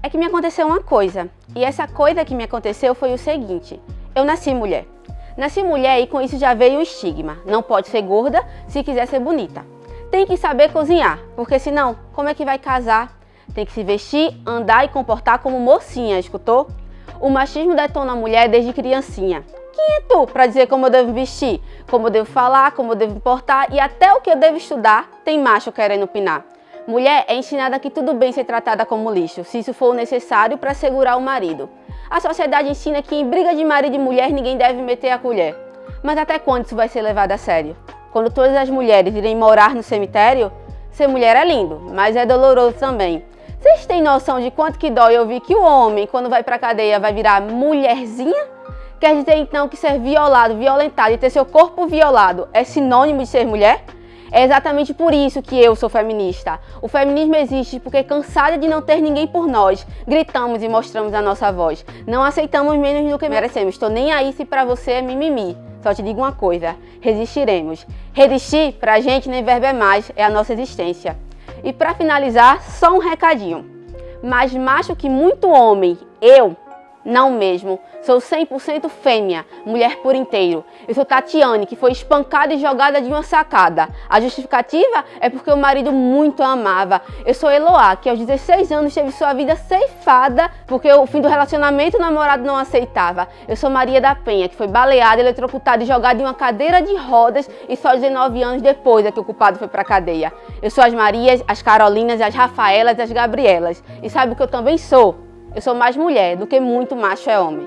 É que me aconteceu uma coisa, e essa coisa que me aconteceu foi o seguinte, eu nasci mulher. Nasci mulher e com isso já veio o estigma, não pode ser gorda se quiser ser bonita. Tem que saber cozinhar, porque senão, como é que vai casar? Tem que se vestir, andar e comportar como mocinha, escutou? O machismo detona a mulher desde criancinha. Quem é tu para dizer como eu devo vestir, como eu devo falar, como eu devo portar e até o que eu devo estudar, tem macho querendo opinar. Mulher é ensinada que tudo bem ser tratada como lixo, se isso for necessário para segurar o marido. A sociedade ensina que em briga de marido e mulher ninguém deve meter a colher. Mas até quando isso vai ser levado a sério? Quando todas as mulheres irem morar no cemitério? Ser mulher é lindo, mas é doloroso também. Vocês têm noção de quanto que dói ouvir que o homem, quando vai pra cadeia, vai virar mulherzinha? Quer dizer então que ser violado, violentado e ter seu corpo violado é sinônimo de ser mulher? É exatamente por isso que eu sou feminista. O feminismo existe porque cansada de não ter ninguém por nós, gritamos e mostramos a nossa voz. Não aceitamos menos do que merecemos. Estou nem aí se pra você é mimimi. Só te digo uma coisa, resistiremos. Resistir pra gente nem verbo é mais, é a nossa existência. E para finalizar, só um recadinho. Mais macho que muito homem, eu não mesmo. Sou 100% fêmea, mulher por inteiro. Eu sou Tatiane, que foi espancada e jogada de uma sacada. A justificativa é porque o marido muito a amava. Eu sou Eloá, que aos 16 anos teve sua vida ceifada porque o fim do relacionamento o namorado não aceitava. Eu sou Maria da Penha, que foi baleada, eletrocutada e jogada em uma cadeira de rodas e só 19 anos depois é que o culpado foi pra cadeia. Eu sou as Marias, as Carolinas, as Rafaelas e as Gabrielas. E sabe o que eu também sou? Eu sou mais mulher do que muito macho é homem.